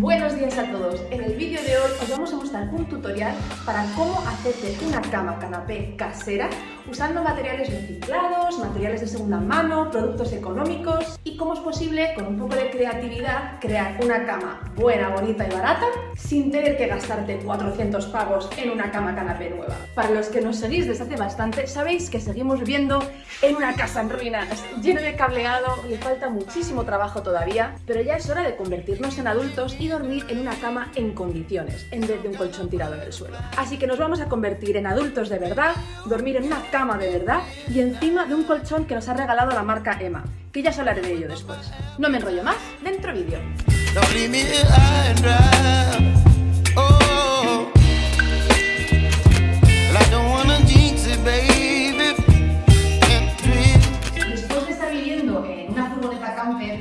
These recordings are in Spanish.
Buenos días a todos. En el vídeo de hoy os vamos a mostrar un tutorial para cómo hacerte una cama canapé casera usando materiales reciclados, materiales de segunda mano, productos económicos y cómo es posible, con un poco de creatividad, crear una cama buena, bonita y barata sin tener que gastarte 400 pavos en una cama canapé nueva. Para los que nos seguís desde hace bastante, sabéis que seguimos viviendo en una casa en ruinas, lleno de cableado, le falta muchísimo trabajo todavía, pero ya es hora de convertirnos en adultos y dormir en una cama en condiciones, en vez de un colchón tirado en el suelo. Así que nos vamos a convertir en adultos de verdad, dormir en una cama de verdad y encima de un colchón que nos ha regalado la marca Emma, que ya os hablaré de ello después. No me enrollo más, dentro vídeo.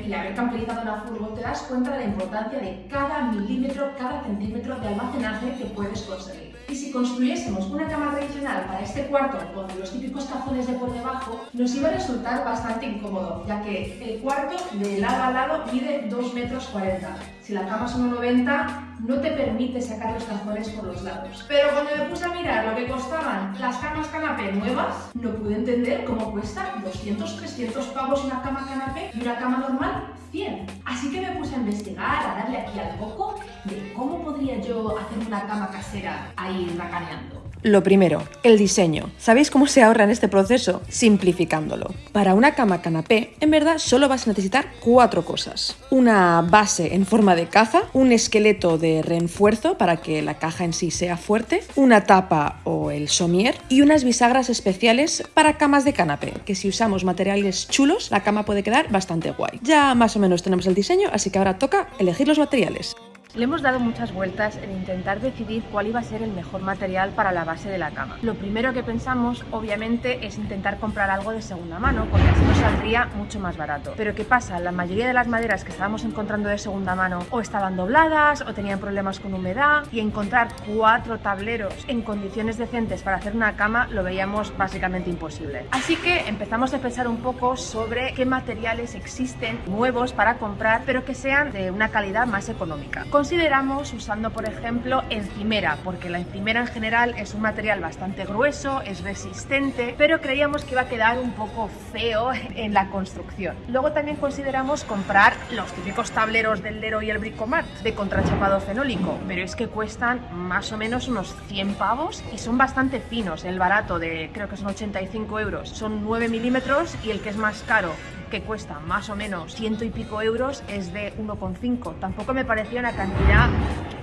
y haber camperizado una furgo, te das cuenta de la importancia de cada milímetro, cada centímetro de almacenaje que puedes conseguir. Y si construyésemos una cama tradicional para este cuarto con los típicos cajones de por debajo, nos iba a resultar bastante incómodo, ya que el cuarto de lado a lado mide 2 metros 40. Si la cama es 1,90, no te permite sacar los cajones por los lados. Pero cuando me puse a mirar lo que costaban las camas canapé nuevas, no pude entender cómo cuesta 200, 300 pavos una cama canapé y una cama normal 100. Así que me puse a investigar, a darle aquí al coco de cómo podría yo hacer una cama casera ahí racaneando. Lo primero, el diseño. ¿Sabéis cómo se ahorra en este proceso? Simplificándolo. Para una cama canapé, en verdad solo vas a necesitar cuatro cosas. Una base en forma de caja, un esqueleto de refuerzo para que la caja en sí sea fuerte, una tapa o el somier y unas bisagras especiales para camas de canapé, que si usamos materiales chulos, la cama puede quedar bastante guay. Ya más o menos tenemos el diseño, así que ahora toca elegir los materiales. Le hemos dado muchas vueltas en intentar decidir cuál iba a ser el mejor material para la base de la cama. Lo primero que pensamos, obviamente, es intentar comprar algo de segunda mano, porque así nos saldría mucho más barato. Pero ¿qué pasa? La mayoría de las maderas que estábamos encontrando de segunda mano o estaban dobladas o tenían problemas con humedad y encontrar cuatro tableros en condiciones decentes para hacer una cama lo veíamos básicamente imposible. Así que empezamos a pensar un poco sobre qué materiales existen nuevos para comprar, pero que sean de una calidad más económica consideramos usando, por ejemplo, encimera, porque la encimera en general es un material bastante grueso, es resistente, pero creíamos que iba a quedar un poco feo en la construcción. Luego también consideramos comprar los típicos tableros del Lero y el Bricomart de contrachapado fenólico, pero es que cuestan más o menos unos 100 pavos y son bastante finos. El barato de creo que son 85 euros son 9 milímetros y el que es más caro que cuesta más o menos ciento y pico euros es de 1,5. Tampoco me parecía una cantidad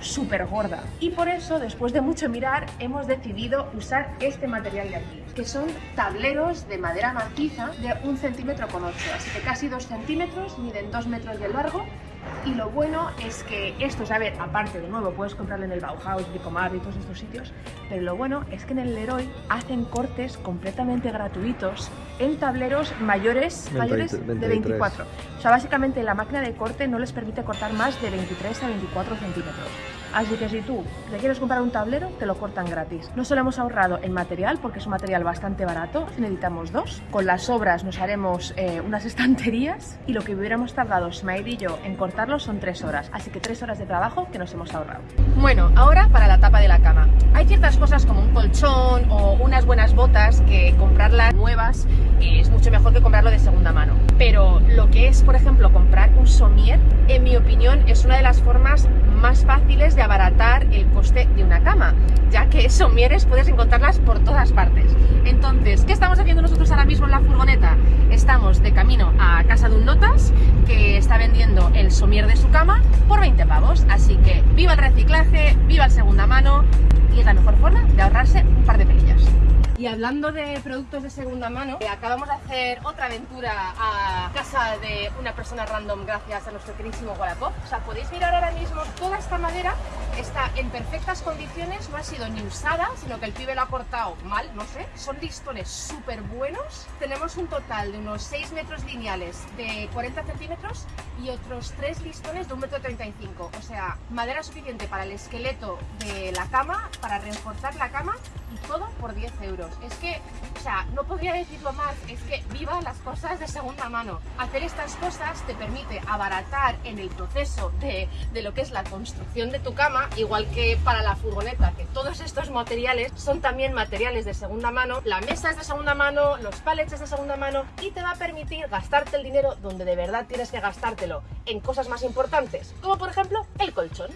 súper gorda. Y por eso, después de mucho mirar, hemos decidido usar este material de aquí, que son tableros de madera maciza de un centímetro con 8, así que casi 2 centímetros, miden 2 metros de largo y lo bueno es que estos, a ver, aparte de nuevo, puedes comprarlo en el Bauhaus, Bricomart y todos estos sitios, pero lo bueno es que en el Leroy hacen cortes completamente gratuitos en tableros mayores, mayores de 24. O sea, básicamente la máquina de corte no les permite cortar más de 23 a 24 centímetros. Así que si tú te quieres comprar un tablero, te lo cortan gratis. No solo hemos ahorrado en material, porque es un material bastante barato, necesitamos dos. Con las obras nos haremos eh, unas estanterías y lo que hubiéramos tardado Smile y yo en cortarlo son tres horas. Así que tres horas de trabajo que nos hemos ahorrado. Bueno, ahora para la tapa de la cama. Hay ciertas cosas como un colchón o unas buenas botas que comprarlas nuevas es mucho mejor que comprarlo de segunda mano. Pero lo que es, por ejemplo, comprar un somier, en mi opinión, es una de las formas más fáciles de abaratar el coste de una cama, ya que somieres puedes encontrarlas por todas partes. Entonces, ¿qué estamos haciendo nosotros ahora mismo en la furgoneta? Estamos de camino a casa de un notas que está vendiendo el somier de su cama por 20 pavos. Así que viva el reciclaje, viva el segunda mano y es la mejor forma de ahorrarse un par de pelillas. Y hablando de productos de segunda mano, eh, acabamos de hacer otra aventura a casa de una persona random gracias a nuestro queridísimo Wallapop. O sea, podéis mirar ahora mismo toda esta madera está en perfectas condiciones, no ha sido ni usada, sino que el pibe lo ha cortado mal, no sé. Son listones súper buenos. Tenemos un total de unos 6 metros lineales de 40 centímetros y otros 3 listones de 1,35 metro. 35. O sea, madera suficiente para el esqueleto de la cama, para reforzar la cama todo por 10 euros. Es que, o sea, no podría decirlo más, es que viva las cosas de segunda mano. Hacer estas cosas te permite abaratar en el proceso de, de lo que es la construcción de tu cama, igual que para la furgoneta, que todos estos materiales son también materiales de segunda mano. La mesa es de segunda mano, los palets es de segunda mano y te va a permitir gastarte el dinero donde de verdad tienes que gastártelo en cosas más importantes, como por ejemplo el colchón.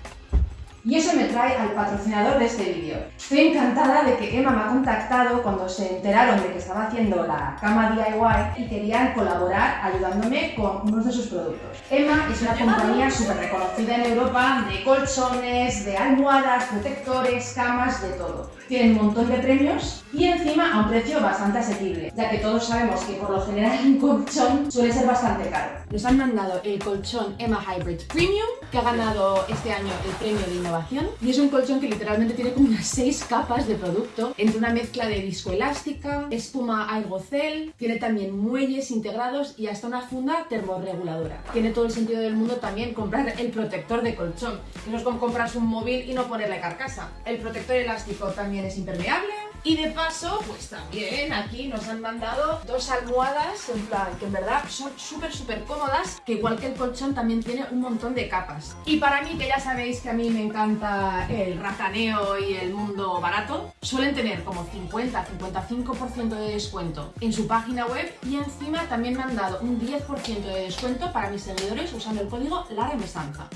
Y eso me trae al patrocinador de este vídeo. Estoy encantada de que Emma me ha contactado cuando se enteraron de que estaba haciendo la cama DIY y querían colaborar ayudándome con unos de sus productos. Emma es una compañía súper reconocida en Europa de colchones, de almohadas, protectores, camas, de todo. Tienen un montón de premios y encima a un precio bastante asequible, ya que todos sabemos que por lo general un colchón suele ser bastante caro. Nos han mandado el colchón Emma Hybrid Premium, que ha ganado este año el premio de innovación. Y es un colchón que literalmente tiene como unas 6 capas de producto, entre una mezcla de viscoelástica, espuma aerogel, tiene también muelles integrados y hasta una funda termorreguladora. Tiene todo el sentido del mundo también comprar el protector de colchón, que no es como comprarse un móvil y no ponerle carcasa. El protector elástico también es impermeable, y de paso, pues también aquí nos han mandado dos almohadas, en plan, que en verdad son súper, súper cómodas, que igual que el colchón también tiene un montón de capas. Y para mí, que ya sabéis que a mí me encanta el racaneo y el mundo barato, suelen tener como 50-55% de descuento en su página web y encima también me han dado un 10% de descuento para mis seguidores usando el código La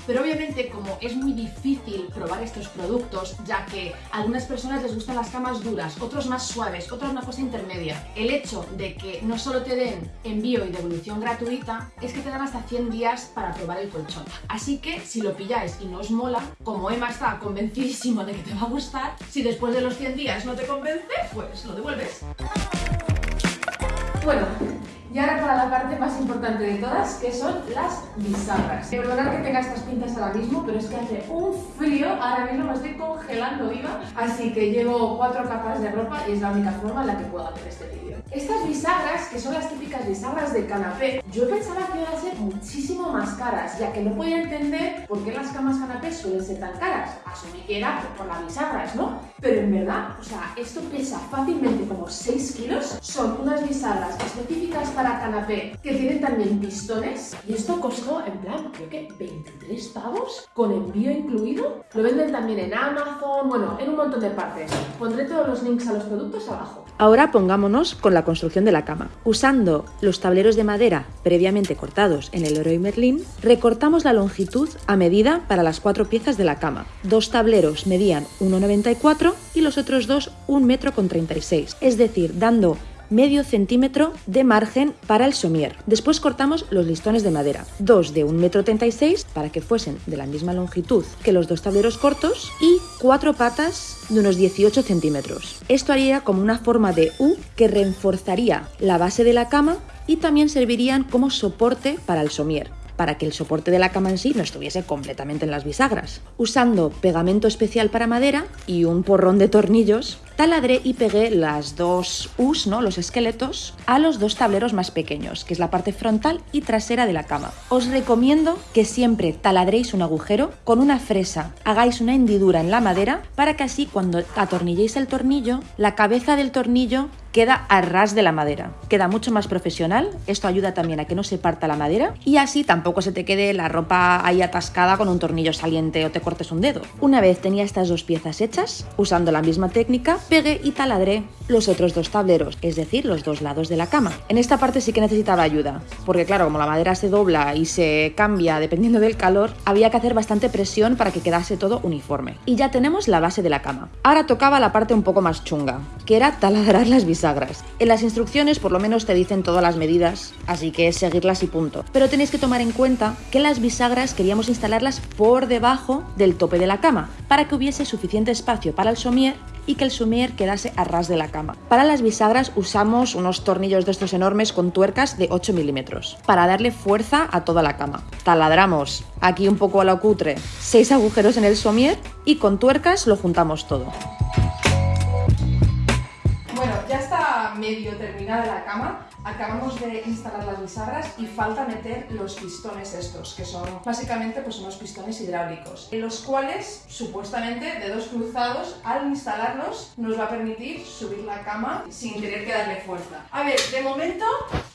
Pero obviamente como es muy difícil probar estos productos, ya que a algunas personas les gustan las camas duras, otros más suaves, otros una cosa intermedia. El hecho de que no solo te den envío y devolución gratuita, es que te dan hasta 100 días para probar el colchón. Así que si lo pilláis y no os mola, como Emma está convencidísimo de que te va a gustar, si después de los 100 días no te convence, pues lo devuelves. Bueno, y ahora para la parte más importante de todas, que son las bisagras. Perdonad que tenga estas pintas ahora mismo, pero es que hace un frío, ahora mismo me estoy congelando viva, así que llevo cuatro capas de ropa y es la única forma en la que puedo hacer este vídeo. Estas bisagras, que son las típicas bisagras de canapé, yo pensaba que iban a ser muchísimo más caras, ya que no podía entender por qué las camas canapé suelen ser tan caras. Asumí que era por las bisagras, ¿no? En verdad, o sea, esto pesa fácilmente como 6 kilos, son unas bisagras específicas para canapé que tienen también pistones y esto costó en plan, creo que 23 pavos con envío incluido. Lo venden también en Amazon, bueno, en un montón de partes. Pondré todos los links a los productos abajo. Ahora pongámonos con la construcción de la cama. Usando los tableros de madera previamente cortados en el Leroy Merlin, recortamos la longitud a medida para las cuatro piezas de la cama. Dos tableros medían 1,94 y los otros dos 1,36 m, es decir, dando medio centímetro de margen para el somier. Después cortamos los listones de madera, dos de 1,36 m para que fuesen de la misma longitud que los dos tableros cortos y cuatro patas de unos 18 centímetros. Esto haría como una forma de U que reforzaría la base de la cama y también servirían como soporte para el somier para que el soporte de la cama no estuviese completamente en las bisagras. Usando pegamento especial para madera y un porrón de tornillos, taladré y pegué las dos U's, ¿no? los esqueletos, a los dos tableros más pequeños, que es la parte frontal y trasera de la cama. Os recomiendo que siempre taladréis un agujero con una fresa, hagáis una hendidura en la madera para que así cuando atornilléis el tornillo, la cabeza del tornillo queda a ras de la madera. Queda mucho más profesional, esto ayuda también a que no se parta la madera y así tampoco se te quede la ropa ahí atascada con un tornillo saliente o te cortes un dedo. Una vez tenía estas dos piezas hechas, usando la misma técnica, pegué y taladré los otros dos tableros, es decir, los dos lados de la cama. En esta parte sí que necesitaba ayuda, porque claro, como la madera se dobla y se cambia dependiendo del calor, había que hacer bastante presión para que quedase todo uniforme. Y ya tenemos la base de la cama. Ahora tocaba la parte un poco más chunga, que era taladrar las bisagras en las instrucciones por lo menos te dicen todas las medidas, así que es seguirlas y punto. Pero tenéis que tomar en cuenta que las bisagras queríamos instalarlas por debajo del tope de la cama, para que hubiese suficiente espacio para el somier y que el somier quedase a ras de la cama. Para las bisagras usamos unos tornillos de estos enormes con tuercas de 8 milímetros para darle fuerza a toda la cama. Taladramos, aquí un poco a lo cutre, 6 agujeros en el somier y con tuercas lo juntamos todo. Bueno, ya está medio terminada la cama. Acabamos de instalar las bisagras y falta meter los pistones estos, que son básicamente pues unos pistones hidráulicos, en los cuales supuestamente dedos cruzados al instalarlos nos va a permitir subir la cama sin tener que darle fuerza. A ver, de momento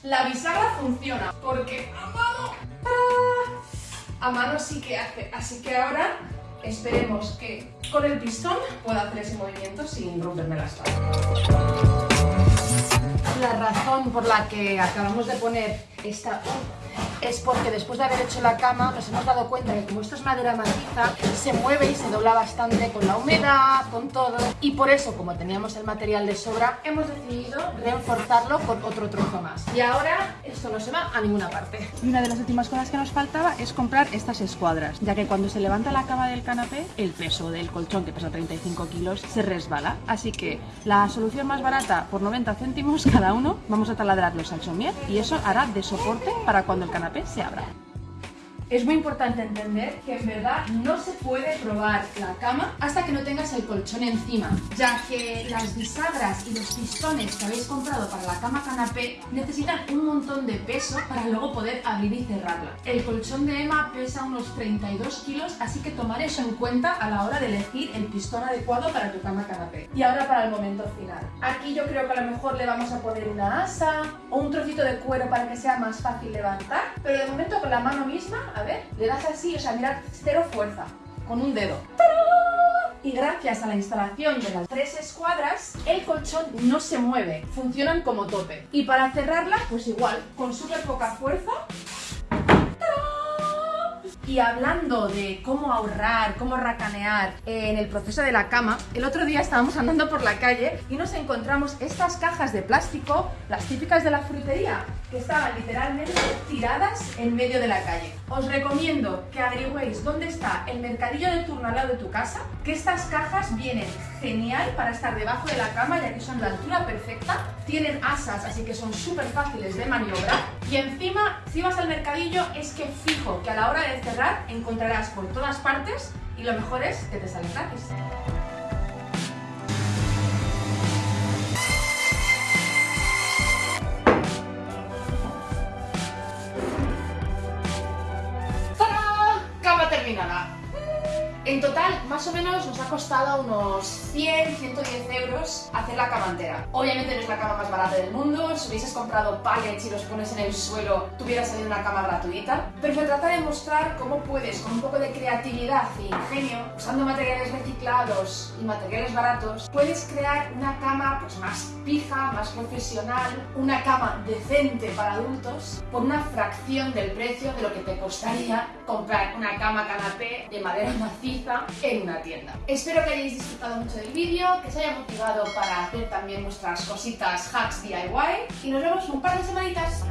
la bisagra funciona porque a mano a mano sí que hace, así que ahora esperemos que con el pistón pueda hacer ese movimiento sin romperme la espalda la razón por la que acabamos de poner esta es porque después de haber hecho la cama nos hemos dado cuenta que como esto es madera maciza, se mueve y se dobla bastante con la humedad, con todo. Y por eso, como teníamos el material de sobra, hemos decidido reforzarlo con otro trozo más. Y ahora esto no se va a ninguna parte. Y una de las últimas cosas que nos faltaba es comprar estas escuadras, ya que cuando se levanta la cama del canapé, el peso del colchón, que pesa 35 kilos, se resbala. Así que la solución más barata, por 90 céntimos cada uno, vamos a taladrarlos al somier y eso hará de soporte para cuando el canapé se abra. Es muy importante entender que en verdad no se puede probar la cama hasta que no tengas el colchón encima, ya que las bisagras y los pistones que habéis comprado para la cama canapé necesitan un montón de peso para luego poder abrir y cerrarla. El colchón de Emma pesa unos 32 kilos, así que tomar eso en cuenta a la hora de elegir el pistón adecuado para tu cama canapé. Y ahora para el momento final. Aquí yo creo que a lo mejor le vamos a poner una asa o un trocito de cuero para que sea más fácil levantar, pero de momento con la mano misma a ver, le das así, o sea, mirad, cero fuerza, con un dedo. Y gracias a la instalación de las tres escuadras, el colchón no se mueve, funcionan como tope. Y para cerrarla, pues igual, con súper poca fuerza, y hablando de cómo ahorrar, cómo racanear en el proceso de la cama, el otro día estábamos andando por la calle y nos encontramos estas cajas de plástico, las típicas de la frutería, que estaban literalmente tiradas en medio de la calle. Os recomiendo que averigüéis dónde está el mercadillo de turno al lado de tu casa, que estas cajas vienen genial para estar debajo de la cama ya que son de altura perfecta, tienen asas así que son súper fáciles de maniobrar y encima si vas al mercadillo es que fijo que a la hora de cerrar encontrarás por todas partes y lo mejor es que te salen gratis. En total, más o menos nos ha costado unos 100, 110 euros hacer la cama entera. Obviamente no es la cama más barata del mundo, si hubieses comprado pallets y los pones en el suelo, tuviera salido una cama gratuita. Pero se trata de mostrar cómo puedes, con un poco de creatividad e ingenio, usando materiales reciclados y materiales baratos, puedes crear una cama pues, más pija, más profesional, una cama decente para adultos, por una fracción del precio de lo que te costaría comprar una cama canapé de madera maciza en una tienda. Espero que hayáis disfrutado mucho del vídeo, que os haya motivado para hacer también vuestras cositas hacks DIY y nos vemos en un par de semanitas.